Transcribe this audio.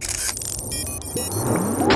Música